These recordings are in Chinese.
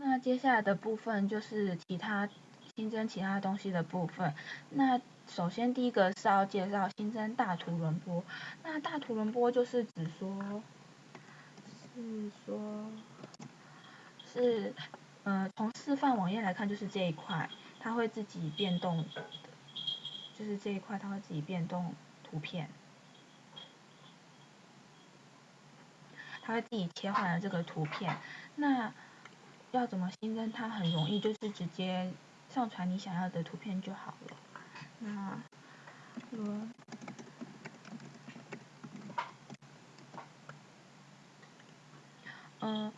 那接下来的部分就是其他新增其他东西的部分。那首先第一个是要介绍新增大图轮播。那大图轮播就是指说，是说，是，呃，从示范网页来看就是这一块，它会自己变动，就是这一块它会自己变动图片。它会自己切换了这个图片，那要怎么新增它很容易，就是直接上传你想要的图片就好了。那，轮，嗯。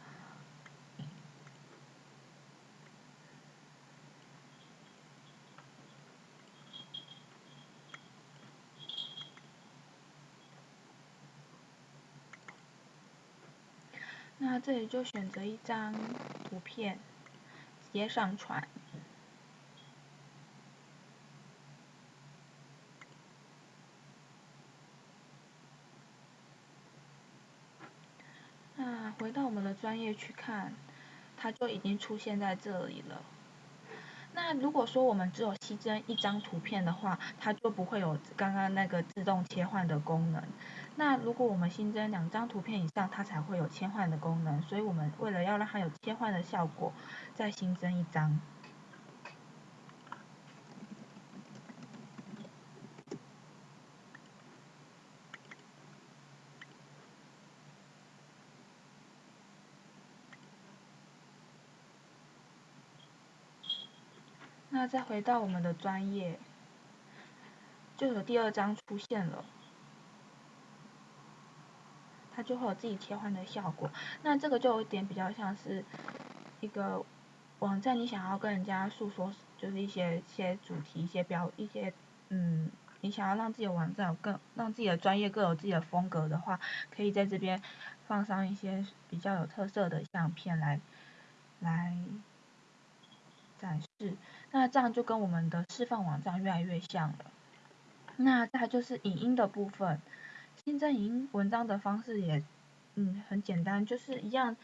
那这里就选择一张图片，直接上传。那回到我们的专业去看，它就已经出现在这里了。那如果说我们只有新增一张图片的话，它就不会有刚刚那个自动切换的功能。那如果我们新增两张图片以上，它才会有切换的功能。所以我们为了要让它有切换的效果，再新增一张。那再回到我们的专业，就有第二张出现了，它就会有自己切换的效果。那这个就有点比较像是一个网站，你想要跟人家诉说，就是一些一些主题、一些标、一些嗯，你想要让自己的网站有更让自己的专业更有自己的风格的话，可以在这边放上一些比较有特色的相片来来。展示，那这样就跟我们的示范网站越来越像了。那再就是影音的部分，新增影音文章的方式也，嗯，很简单，就是一样，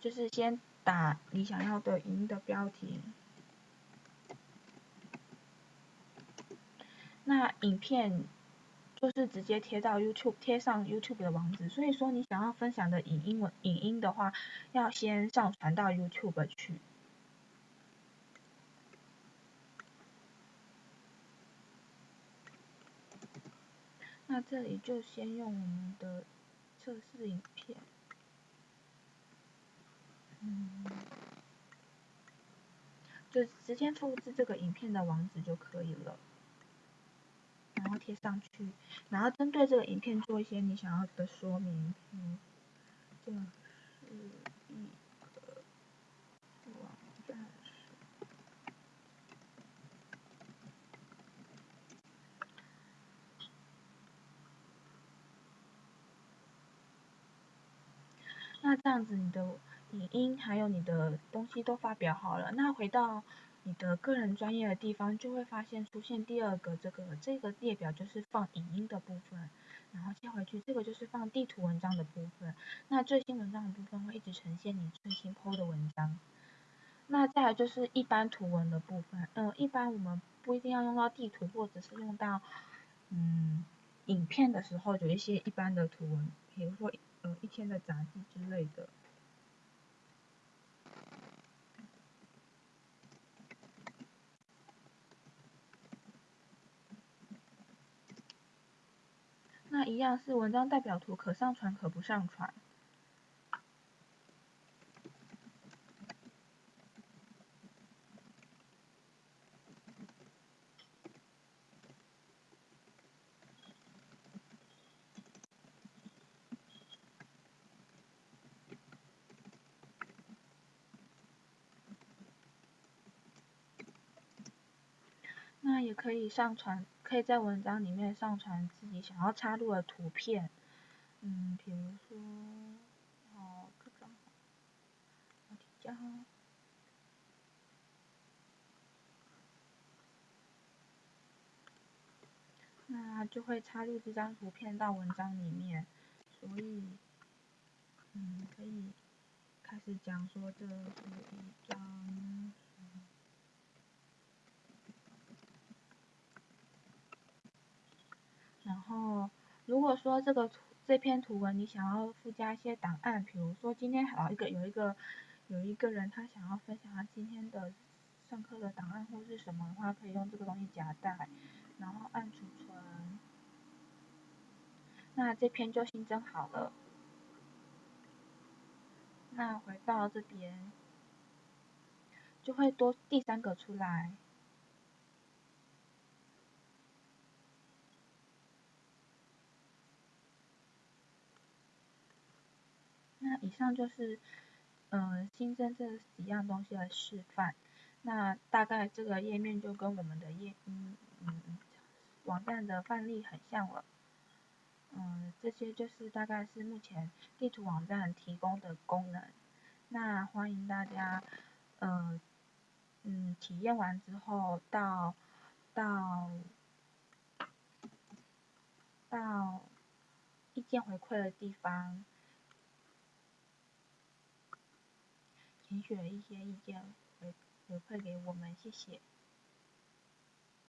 就是先打你想要的影音的标题，那影片就是直接贴到 YouTube，贴上 YouTube 的网址。所以说你想要分享的影音文影音的话，要先上传到 YouTube 去。那这里就先用我们的测试影片，嗯，就直接复制这个影片的网址就可以了，然后贴上去，然后针对这个影片做一些你想要的说明，嗯，这样。那这样子，你的影音还有你的东西都发表好了，那回到你的个人专业的地方，就会发现出现第二个这个这个列表就是放影音的部分，然后切回去，这个就是放地图文章的部分。那最新文章的部分会一直呈现你最新 PO 的文章。那再来就是一般图文的部分，嗯，一般我们不一定要用到地图，或者是用到嗯影片的时候，有一些一般的图文，比如说。呃，一天的杂技之类的。那一样是文章代表图，可上传可不上传。那也可以上传，可以在文章里面上传自己想要插入的图片，嗯，比如说，哦，这张，那就会插入这张图片到文章里面，所以，嗯，可以开始讲说这是一张。哦，如果说这个图这篇图文你想要附加一些档案，比如说今天好一个有一个有一个人他想要分享他今天的上课的档案或是什么的话，可以用这个东西夹带，然后按储存。那这篇就新增好了。那回到这边，就会多第三个出来。那以上就是，嗯，新增这几样东西的示范。那大概这个页面就跟我们的页，嗯嗯，网站的范例很像了。嗯，这些就是大概是目前地图网站提供的功能。那欢迎大家，呃，嗯，体验完之后到到到意见回馈的地方，请写一些意见回回馈给我们，谢谢。